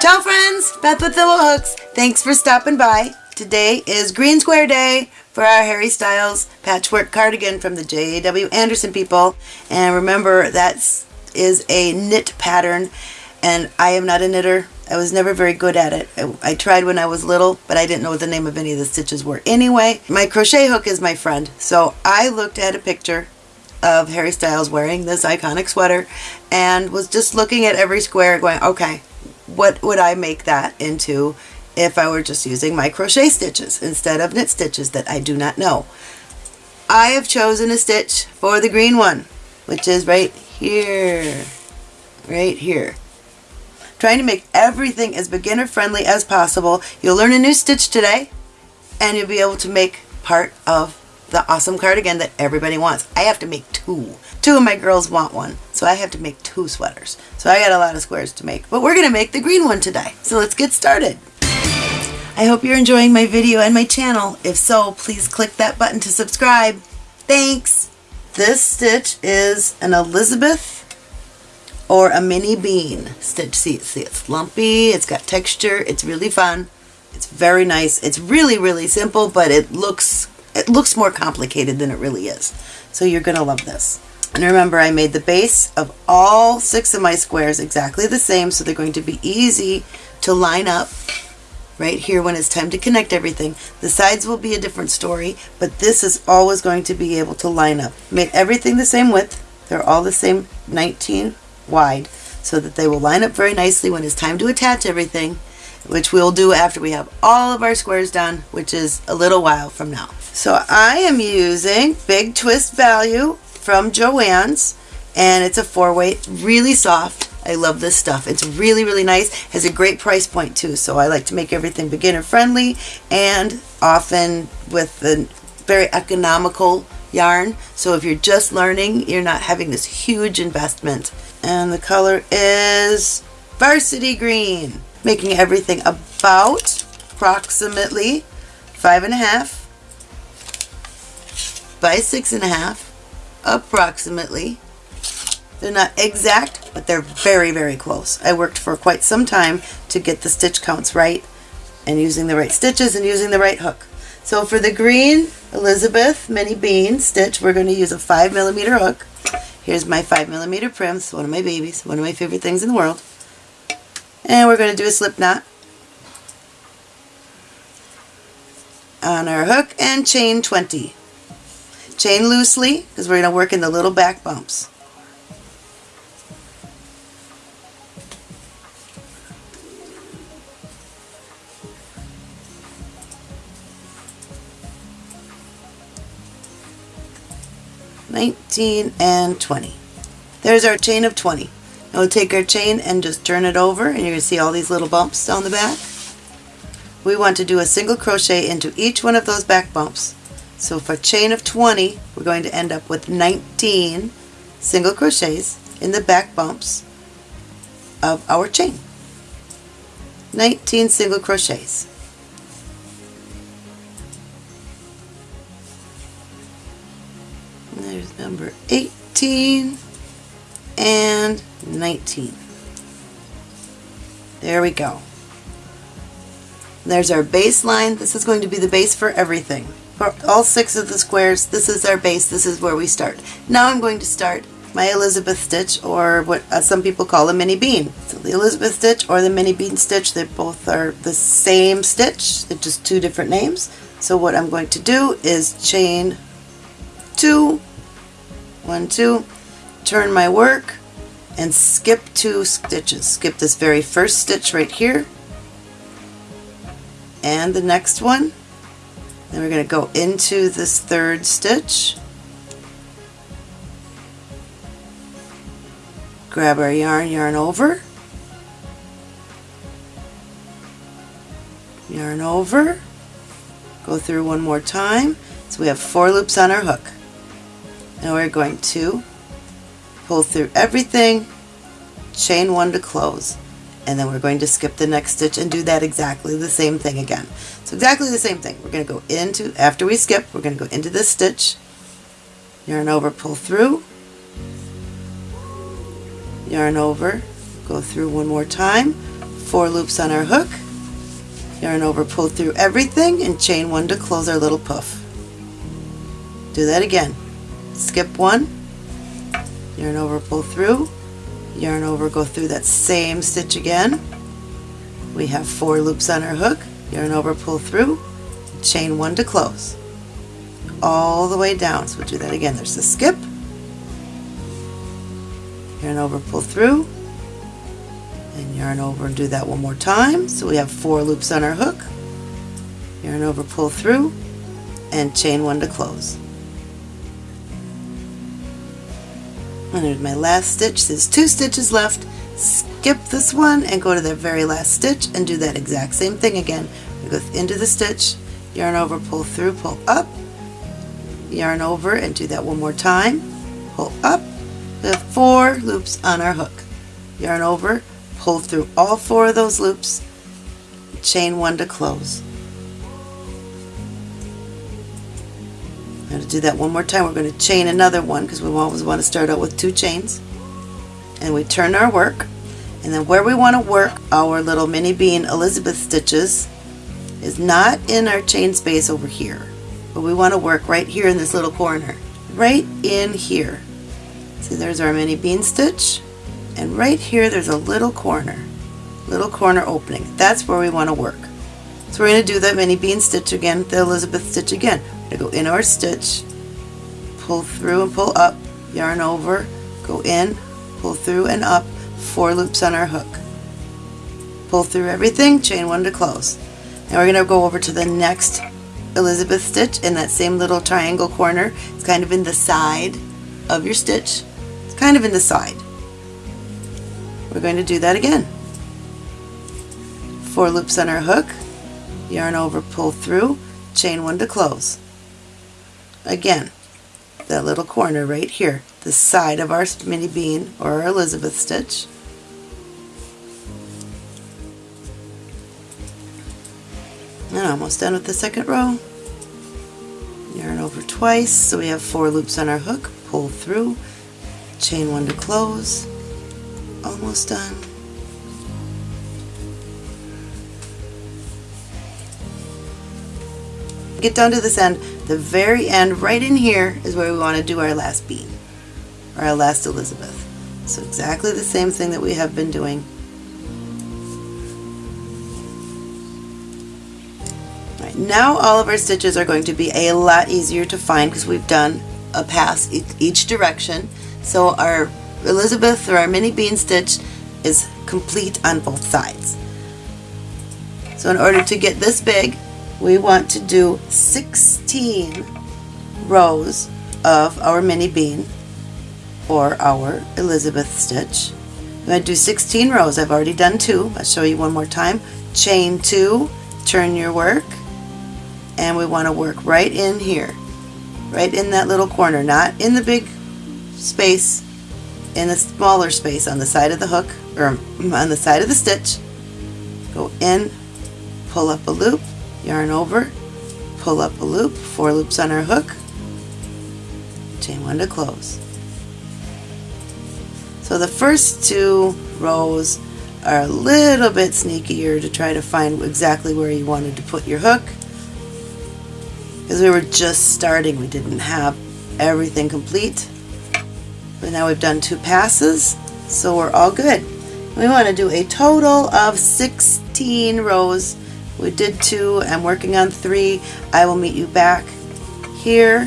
Ciao friends, Beth with Thimble Hooks. Thanks for stopping by. Today is Green Square Day for our Harry Styles patchwork cardigan from the J.A.W. Anderson people. And remember that is a knit pattern and I am not a knitter. I was never very good at it. I, I, tried when I was little, but I didn't know what the name of any of the stitches were. Anyway, my crochet hook is my friend. So I looked at a picture of Harry Styles wearing this iconic sweater and was just looking at every square going, okay, what would I make that into if I were just using my crochet stitches instead of knit stitches that I do not know. I have chosen a stitch for the green one, which is right here, right here. Trying to make everything as beginner friendly as possible. You'll learn a new stitch today and you'll be able to make part of the awesome cardigan that everybody wants. I have to make two. Two of my girls want one, so I have to make two sweaters. So I got a lot of squares to make, but we're going to make the green one today. So let's get started. I hope you're enjoying my video and my channel. If so, please click that button to subscribe. Thanks! This stitch is an Elizabeth or a mini bean stitch. See, see, it's lumpy, it's got texture, it's really fun. It's very nice. It's really, really simple, but it looks it looks more complicated than it really is. So you're going to love this. And remember, I made the base of all six of my squares exactly the same, so they're going to be easy to line up right here when it's time to connect everything. The sides will be a different story, but this is always going to be able to line up. Made everything the same width. They're all the same 19 wide, so that they will line up very nicely when it's time to attach everything, which we'll do after we have all of our squares done, which is a little while from now. So I am using Big Twist Value from Joann's and it's a four weight, really soft. I love this stuff. It's really, really nice. Has a great price point too. So I like to make everything beginner friendly and often with the very economical yarn. So if you're just learning, you're not having this huge investment. And the color is Varsity Green. Making everything about approximately five and a half by six and a half, approximately. They're not exact, but they're very, very close. I worked for quite some time to get the stitch counts right and using the right stitches and using the right hook. So for the green Elizabeth mini bean stitch, we're going to use a 5 millimeter hook. Here's my 5 millimeter Prym. It's one of my babies, one of my favorite things in the world. And we're going to do a slip knot on our hook and chain 20. Chain loosely because we're going to work in the little back bumps. Nineteen and twenty. There's our chain of 20. Now we'll take our chain and just turn it over and you're going to see all these little bumps down the back. We want to do a single crochet into each one of those back bumps so for a chain of 20, we're going to end up with 19 single crochets in the back bumps of our chain. 19 single crochets. There's number 18 and 19. There we go. There's our baseline. This is going to be the base for everything for all six of the squares, this is our base, this is where we start. Now I'm going to start my Elizabeth stitch or what uh, some people call a mini bean. So the Elizabeth stitch or the mini bean stitch, they both are the same stitch, they're just two different names. So what I'm going to do is chain two, one, two, turn my work and skip two stitches. Skip this very first stitch right here and the next one then we're going to go into this third stitch, grab our yarn, yarn over, yarn over, go through one more time. So we have four loops on our hook. Now we're going to pull through everything, chain one to close and then we're going to skip the next stitch and do that exactly the same thing again. So exactly the same thing. We're going to go into, after we skip, we're going to go into this stitch, yarn over, pull through, yarn over, go through one more time, four loops on our hook, yarn over, pull through everything, and chain one to close our little puff. Do that again. Skip one, yarn over, pull through, yarn over, go through that same stitch again. We have four loops on our hook, yarn over, pull through, chain one to close. All the way down. So we'll do that again. There's the skip, yarn over, pull through, and yarn over and do that one more time. So we have four loops on our hook, yarn over, pull through, and chain one to close. And there's my last stitch. There's two stitches left. Skip this one and go to the very last stitch and do that exact same thing again. We go into the stitch, yarn over, pull through, pull up, yarn over and do that one more time. Pull up, we have four loops on our hook. Yarn over, pull through all four of those loops, chain one to close. Do that one more time. We're going to chain another one because we always want to start out with two chains. And we turn our work. And then where we want to work our little mini bean Elizabeth stitches is not in our chain space over here. But we want to work right here in this little corner. Right in here. See, there's our mini bean stitch. And right here, there's a little corner. Little corner opening. That's where we want to work. So we're going to do that mini bean stitch again, the Elizabeth stitch again. Go in our stitch, pull through and pull up, yarn over, go in, pull through and up, four loops on our hook. Pull through everything, chain one to close. Now we're going to go over to the next Elizabeth stitch in that same little triangle corner. It's kind of in the side of your stitch It's kind of in the side. We're going to do that again. Four loops on our hook, yarn over, pull through, chain one to close. Again, that little corner right here, the side of our mini bean or our Elizabeth stitch. And almost done with the second row. Yarn over twice, so we have four loops on our hook, pull through, chain one to close almost done get down to this end the very end right in here is where we want to do our last bean or our last Elizabeth. So exactly the same thing that we have been doing. Right, now all of our stitches are going to be a lot easier to find because we've done a pass each direction. So our Elizabeth or our mini bean stitch is complete on both sides. So in order to get this big, we want to do 16 rows of our mini bean or our Elizabeth stitch. I'm going to do 16 rows. I've already done two. I'll show you one more time. Chain two, turn your work, and we want to work right in here, right in that little corner, not in the big space in the smaller space on the side of the hook or on the side of the stitch go in pull up a loop yarn over pull up a loop four loops on our hook chain one to close so the first two rows are a little bit sneakier to try to find exactly where you wanted to put your hook because we were just starting we didn't have everything complete but now we've done two passes, so we're all good. We want to do a total of 16 rows. We did two, I'm working on three. I will meet you back here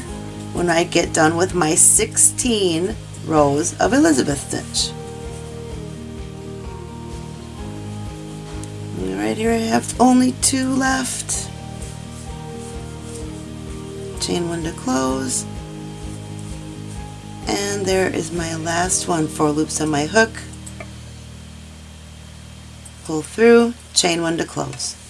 when I get done with my 16 rows of Elizabeth stitch. right here I have only two left. Chain one to close, and there is my last one, four loops on my hook, pull through, chain one to close.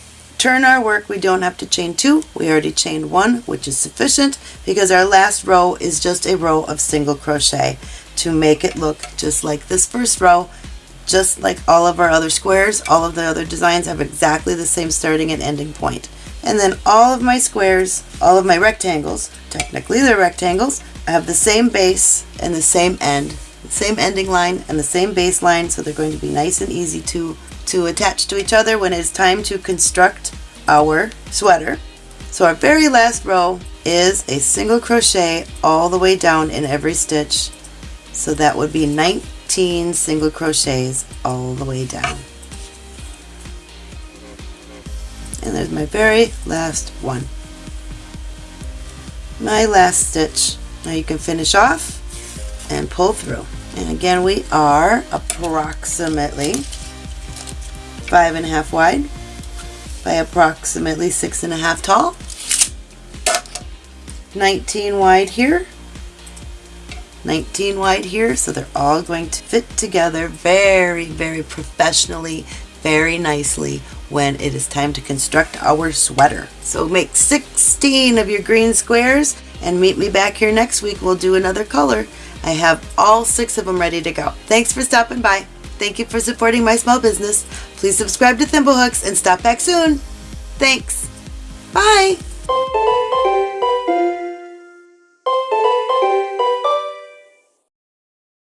Turn our work, we don't have to chain two, we already chained one, which is sufficient because our last row is just a row of single crochet to make it look just like this first row, just like all of our other squares, all of the other designs have exactly the same starting and ending point. And then all of my squares, all of my rectangles, technically they're rectangles, I have the same base and the same end, the same ending line and the same base line, so they're going to be nice and easy to to attach to each other when it's time to construct our sweater. So our very last row is a single crochet all the way down in every stitch. So that would be 19 single crochets all the way down. And there's my very last one. My last stitch. Now you can finish off and pull through. And again we are approximately five and a half wide by approximately six and a half tall. 19 wide here 19 wide here so they're all going to fit together very very professionally very nicely when it is time to construct our sweater. So make 16 of your green squares and meet me back here next week. We'll do another color. I have all six of them ready to go. Thanks for stopping by. Thank you for supporting my small business. Please subscribe to Thimblehooks and stop back soon. Thanks. Bye.